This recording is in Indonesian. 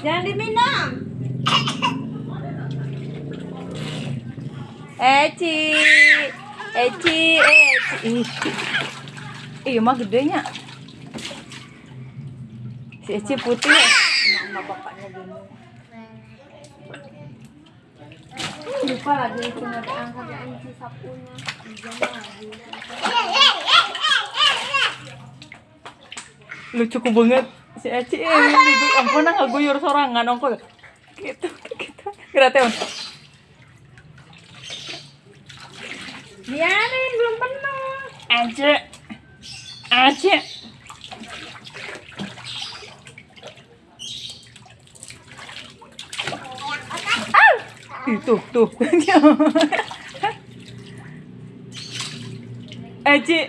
Jangan diminum. Eci. Eci, Eci. Ih. Iya mah gedenya. Si Eci putih. Mama bapaknya gini. Lupa lagi cuma diangkat anci sapunya. Lucu banget si Eci. Eh, itu ampun nang ngaguyur sorangan ongko. Gitu, gitu. Grateon. Biarin belum penuh. Aja. Aja. Ah! Itu tuh. Aji.